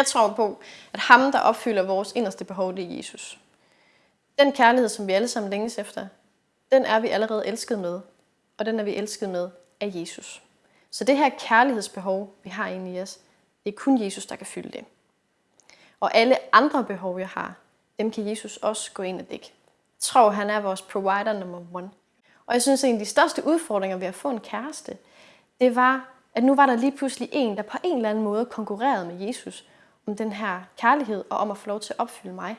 Jeg tror på, at ham, der opfylder vores inderste behov, det er Jesus. Den kærlighed, som vi alle sammen længes efter, den er vi allerede elsket med, og den er vi elsket med af Jesus. Så det her kærlighedsbehov, vi har inde i os, det er kun Jesus, der kan fylde det. Og alle andre behov, jeg har, dem kan Jesus også gå ind og dække. Jeg tror, han er vores provider nummer one. Og jeg synes, at en af de største udfordringer ved at få en kæreste, det var, at nu var der lige pludselig en, der på en eller anden måde konkurrerede med Jesus om den her kærlighed og om at få lov til at opfylde mig.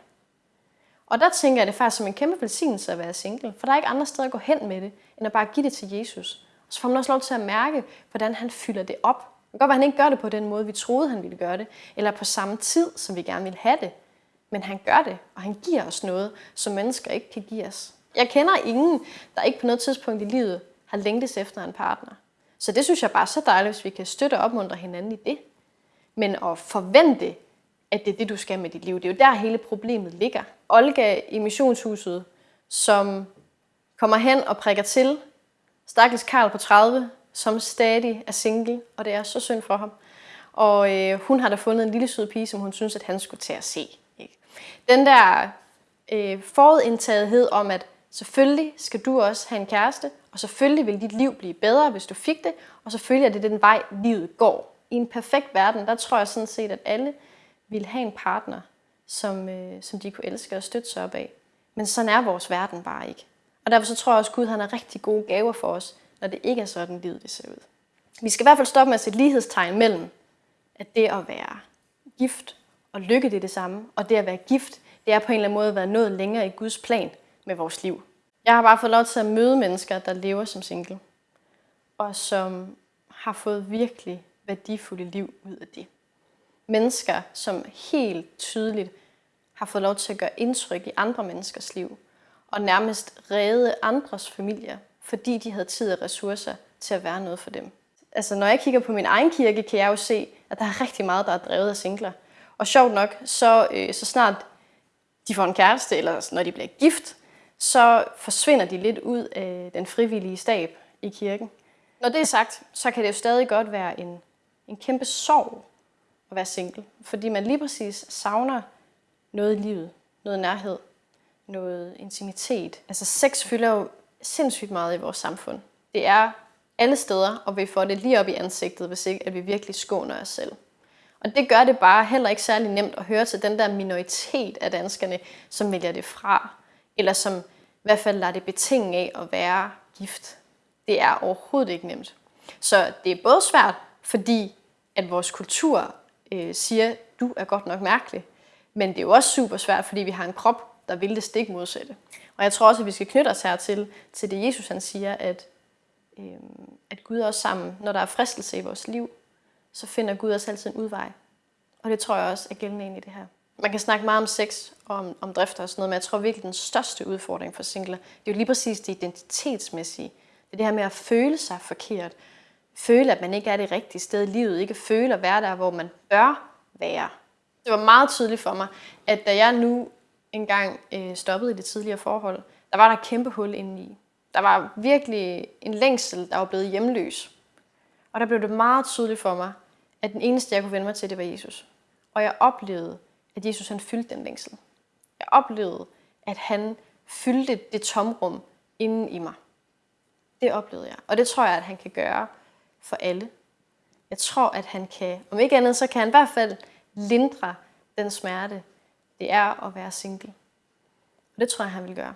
Og der tænker jeg det faktisk som en kæmpe velsignelse at være single, for der er ikke andre steder at gå hen med det, end at bare give det til Jesus. Og så får man også lov til at mærke, hvordan han fylder det op. Det kan godt være, at han ikke gør det på den måde, vi troede, han ville gøre det, eller på samme tid, som vi gerne ville have det. Men han gør det, og han giver os noget, som mennesker ikke kan give os. Jeg kender ingen, der ikke på noget tidspunkt i livet har længtes efter en partner. Så det synes jeg bare er så dejligt, hvis vi kan støtte og opmuntre hinanden i det. Men at forvente, at det er det, du skal med dit liv, det er jo der hele problemet ligger. Olga i missionshuset, som kommer hen og prikker til, stakkels Karl på 30, som stadig er single, og det er så synd for ham. Og øh, hun har da fundet en lille sød pige, som hun synes, at han skulle til at se. Ikke? Den der øh, forudindtagethed om, at selvfølgelig skal du også have en kæreste, og selvfølgelig vil dit liv blive bedre, hvis du fik det, og selvfølgelig er det den vej, livet går. I en perfekt verden, der tror jeg sådan set, at alle ville have en partner, som, øh, som de kunne elske og støtte sig op af. Men sådan er vores verden bare ikke. Og derfor så tror jeg også, at Gud han har rigtig gode gaver for os, når det ikke er sådan, livet det ser ud. Vi skal i hvert fald stoppe med at sætte lighedstegn mellem, at det at være gift og lykke det er det samme, og det at være gift, det er på en eller anden måde at være nået længere i Guds plan med vores liv. Jeg har bare fået lov til at møde mennesker, der lever som single, og som har fået virkelig værdifulde liv ud af det. Mennesker, som helt tydeligt har fået lov til at gøre indtryk i andre menneskers liv, og nærmest redde andres familier, fordi de havde tid og ressourcer til at være noget for dem. Altså, når jeg kigger på min egen kirke, kan jeg jo se, at der er rigtig meget, der er drevet af singler. Og sjovt nok, så, øh, så snart de får en kæreste, eller når de bliver gift, så forsvinder de lidt ud af den frivillige stab i kirken. Når det er sagt, så kan det jo stadig godt være en, en kæmpe sorg at være single, fordi man lige præcis savner noget i livet, noget nærhed, noget intimitet. Altså sex fylder jo sindssygt meget i vores samfund. Det er alle steder, og vi får det lige op i ansigtet, hvis ikke at vi virkelig skåner os selv. Og det gør det bare heller ikke særlig nemt at høre til den der minoritet af danskerne, som vælger det fra, eller som i hvert fald lader det betinge af at være gift. Det er overhovedet ikke nemt. Så det er både svært, fordi at vores kultur øh, siger, du er godt nok mærkelig, men det er jo også super svært, fordi vi har en krop, der vil det stik modsatte. Og jeg tror også, at vi skal knytte os hertil, til det Jesus han siger, at, øh, at Gud også sammen, når der er fristelse i vores liv, så finder Gud os altid en udvej. Og det tror jeg også er gældende ind i det her. Man kan snakke meget om sex og om, om drifter og sådan noget, men jeg tror virkelig, den største udfordring for singler, det er jo lige præcis det identitetsmæssige. Det er det her med at føle sig forkert. Føle, at man ikke er det rigtige sted i livet. Ikke føle at være der, hvor man bør være. Det var meget tydeligt for mig, at da jeg nu engang øh, stoppede i det tidligere forhold, der var der et kæmpe hul indeni. Der var virkelig en længsel, der var blevet hjemløs. Og der blev det meget tydeligt for mig, at den eneste, jeg kunne vende mig til, det var Jesus. Og jeg oplevede, at Jesus han fyldte den længsel. Jeg oplevede, at han fyldte det tomrum inden i mig. Det oplevede jeg. Og det tror jeg, at han kan gøre for alle. Jeg tror, at han kan, om ikke andet, så kan han i hvert fald lindre den smerte, det er at være single. Og det tror jeg, han vil gøre.